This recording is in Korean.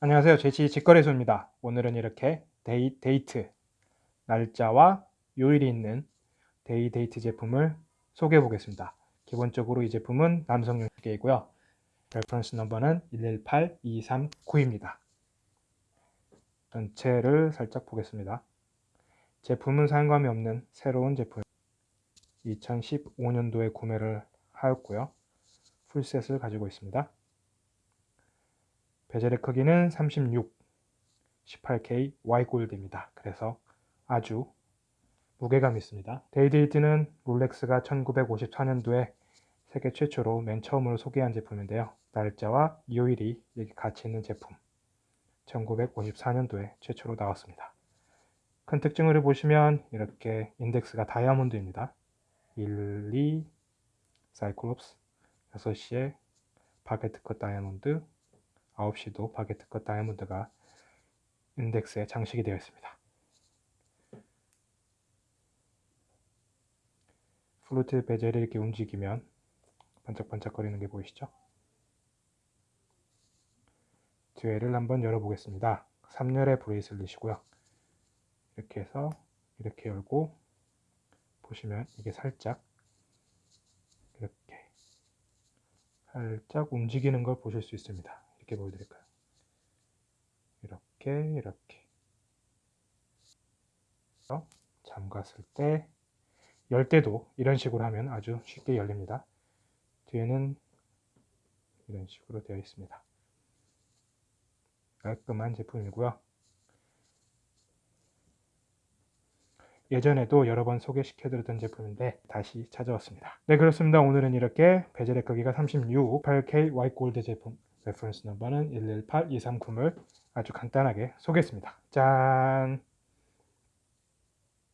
안녕하세요. 제치 직거래소입니다. 오늘은 이렇게 day, date 날짜와 요일이 있는 데이 데이트 제품을 소개해 보겠습니다. 기본적으로 이 제품은 남성용 시계이고요. reference number는 118239입니다. 전체를 살짝 보겠습니다. 제품은 사용감이 없는 새로운 제품 2015년도에 구매를 하였고요. full set을 가지고 있습니다. bezel의 크기는 36 18K Y 골드입니다. 그래서 아주 무게감 있습니다. 데이데이트는 롤렉스가 1954년도에 세계 최초로 맨 처음으로 소개한 제품인데요. 날짜와 요일이 여기 같이 있는 제품 1954년도에 최초로 나왔습니다. 큰 특징을 보시면 이렇게 인덱스가 다이아몬드입니다. 1, 2, 사이클롭스 6시에 baguette cut 다이아몬드 9시도 baguette cut 다이아몬드가 인덱스에 장식이 되어 있습니다. fluted bezel이 이렇게 움직이면 반짝반짝거리는 게 보이시죠? 뒤에를 한번 열어보겠습니다. 3열의 bracelet이고요. 이렇게 해서 이렇게 열고 보시면 이게 살짝 이렇게 살짝 움직이는 걸 보실 수 있습니다. 이렇게 보여드릴까요? 이렇게 이렇게 잠갔을 때 열 때도 이런 식으로 하면 아주 쉽게 열립니다. 뒤에는 이런 식으로 되어 있습니다. 깔끔한 제품이고요. 예전에도 여러 번 소개시켜드렸던 제품인데 다시 찾아왔습니다. 네 그렇습니다. 오늘은 이렇게 bezel의 크기가 36 18K white gold 제품 reference number는 118239을 아주 간단하게 소개했습니다. 짠!